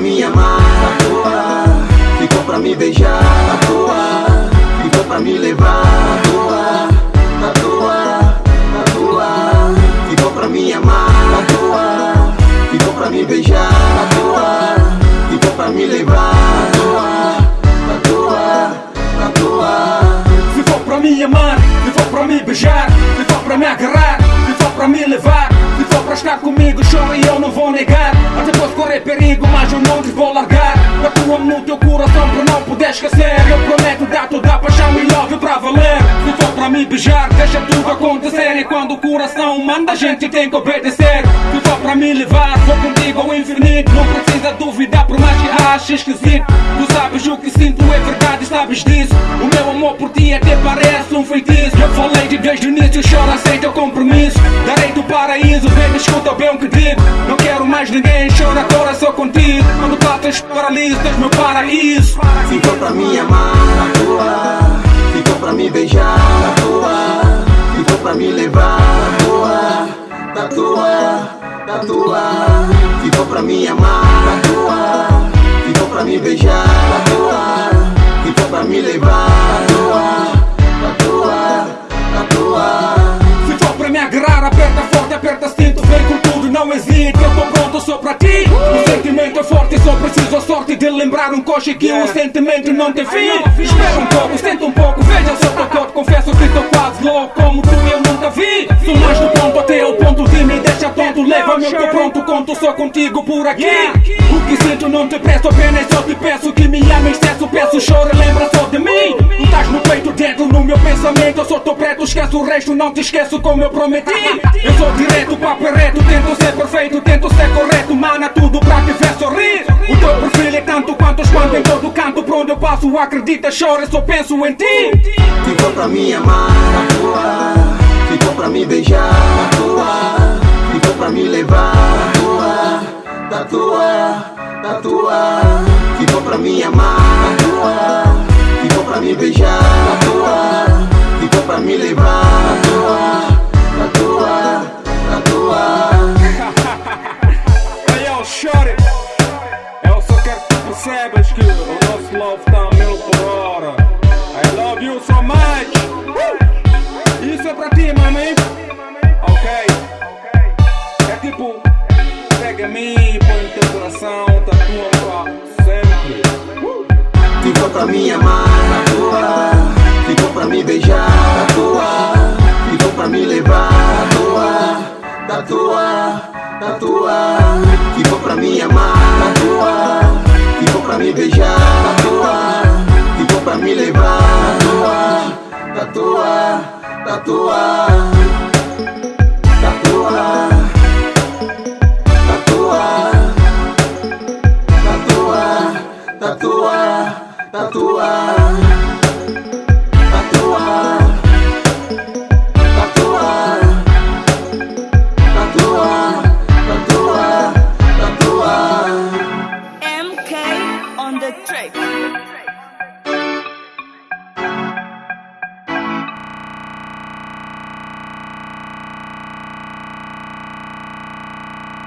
me amar, da tua. Ficou pra me beijar, da tua. Ficou pra me levar, da tua. Da tua, da tua. Ficou pra me amar, da tua. Ficou pra me beijar, da tua. Ficou pra me levar, da tua. Da tua, da tua. Ficou pra me amar, ficou pra me beijar, ficou pra me agarrar, ficou pra me levar, estar comigo, chora e eu não vou negar. Até posso correr perigo, mas eu não beijar, deixa tudo acontecer. E quando o coração manda, a gente tem que obedecer. Ficou pra me levar, vou contigo ao infinito. Não precisa duvidar, por mais que ache esquisito. Tu sabes o que sinto, é verdade, sabes disso. O meu amor por ti até parece um feitiço. Eu falei de desde o início, chora, aceita o compromisso. Darei-te o paraíso, vem, escuta bem o que digo. Não quero mais ninguém, chora agora só contigo. Quando bates paraliso, tens meu paraíso. Ficou pra me amar, tua. Pra me beijar, da tua. Ficou pra me levar, da tua. Da tua, tua. Ficou pra me amar, da tua. Ficou pra me beijar, da tua. Ficou pra me levar, da tua. Da tua, tua. Ficou pra me agarrar, aperta forte, aperta cinto, vem com tudo, não hesite, eu tô pronto só pra ti. O sentimento é forte, só preciso sorte de lembrar um coche que o sentimento não tem fim. Espera um pouco, senta um pouco, veja só teu corpo, confesso que tô quase louco, como tu eu nunca vi. Sou mais do ponto até o ponto de me deixa tonto, leva-me, eu tô pronto, conto só contigo por aqui. O que sinto não te presto, apenas só te peço que me ames, excesso, peço, chora, lembra só de mim. Tu estás no peito, dentro no meu pensamento, eu só tô preto, esqueço o resto, não te esqueço como eu prometi. Acredita, chora, só penso em ti. Ficou pra me amar, da tua. Ficou pra me beijar, da tua. Ficou pra me levar, da tua. Da tua, da tua. Ficou pra me amar, da tua. Ficou pra me beijar, Mim, põe teu coração Tatua pra sempre Ficou pra me amar, da tua. Ficou pra me beijar, da tua. Ficou pra me levar, da tua. Da tua, da tua. Ficou pra me amar, da tua. Ficou pra me beijar, da tua. Ficou pra me levar, da tua. Da tua, da tua.